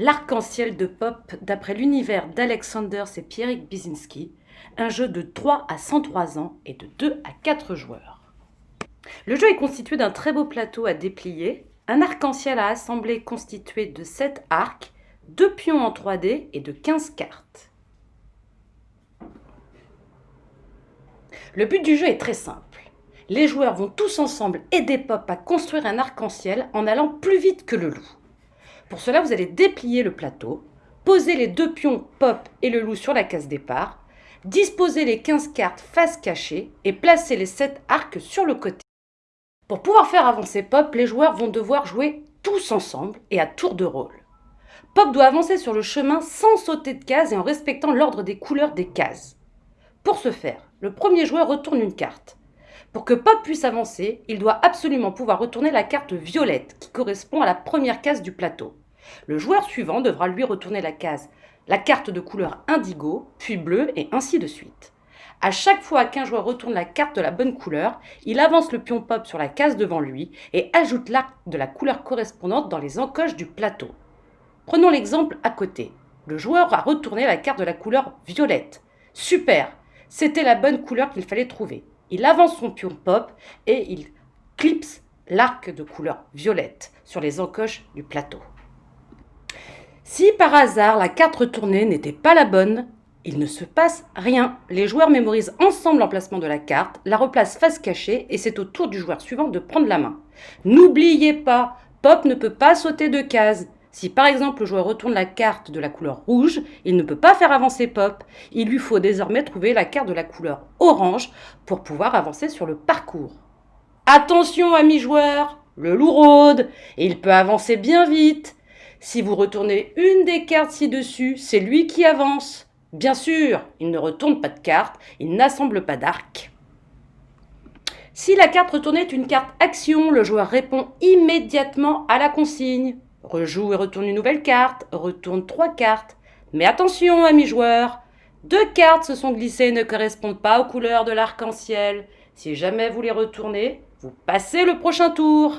L'arc-en-ciel de Pop d'après l'univers d'Alexander et Pierrick Bizinski, un jeu de 3 à 103 ans et de 2 à 4 joueurs. Le jeu est constitué d'un très beau plateau à déplier, un arc-en-ciel à assembler constitué de 7 arcs, 2 pions en 3D et de 15 cartes. Le but du jeu est très simple. Les joueurs vont tous ensemble aider Pop à construire un arc-en-ciel en allant plus vite que le loup. Pour cela, vous allez déplier le plateau, poser les deux pions Pop et le loup sur la case départ, disposer les 15 cartes face cachée et placer les 7 arcs sur le côté. Pour pouvoir faire avancer Pop, les joueurs vont devoir jouer tous ensemble et à tour de rôle. Pop doit avancer sur le chemin sans sauter de case et en respectant l'ordre des couleurs des cases. Pour ce faire, le premier joueur retourne une carte. Pour que Pop puisse avancer, il doit absolument pouvoir retourner la carte violette qui correspond à la première case du plateau. Le joueur suivant devra lui retourner la case, la carte de couleur indigo, puis bleu et ainsi de suite. À chaque fois qu'un joueur retourne la carte de la bonne couleur, il avance le pion pop sur la case devant lui et ajoute l'arc de la couleur correspondante dans les encoches du plateau. Prenons l'exemple à côté. Le joueur a retourné la carte de la couleur violette. Super C'était la bonne couleur qu'il fallait trouver. Il avance son pion pop et il clipse l'arc de couleur violette sur les encoches du plateau. Si par hasard la carte retournée n'était pas la bonne, il ne se passe rien. Les joueurs mémorisent ensemble l'emplacement de la carte, la replacent face cachée et c'est au tour du joueur suivant de prendre la main. N'oubliez pas, Pop ne peut pas sauter de case. Si par exemple le joueur retourne la carte de la couleur rouge, il ne peut pas faire avancer Pop. Il lui faut désormais trouver la carte de la couleur orange pour pouvoir avancer sur le parcours. Attention amis joueurs, le loup rôde et il peut avancer bien vite. Si vous retournez une des cartes ci-dessus, c'est lui qui avance. Bien sûr, il ne retourne pas de carte, il n'assemble pas d'arc. Si la carte retournée est une carte action, le joueur répond immédiatement à la consigne. Rejoue et retourne une nouvelle carte, retourne trois cartes. Mais attention, amis joueurs, deux cartes se sont glissées et ne correspondent pas aux couleurs de l'arc-en-ciel. Si jamais vous les retournez, vous passez le prochain tour.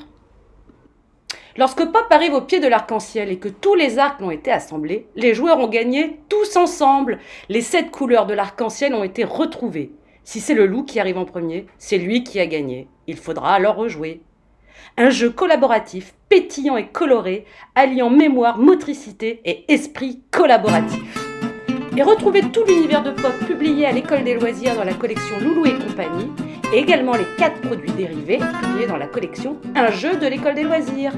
Lorsque Pop arrive au pied de l'arc-en-ciel et que tous les arcs ont été assemblés, les joueurs ont gagné tous ensemble. Les sept couleurs de l'arc-en-ciel ont été retrouvées. Si c'est le loup qui arrive en premier, c'est lui qui a gagné. Il faudra alors rejouer. Un jeu collaboratif, pétillant et coloré, alliant mémoire, motricité et esprit collaboratif. Et retrouvez tout l'univers de Pop publié à l'école des loisirs dans la collection Loulou et compagnie, et également les quatre produits dérivés publiés dans la collection Un jeu de l'école des loisirs.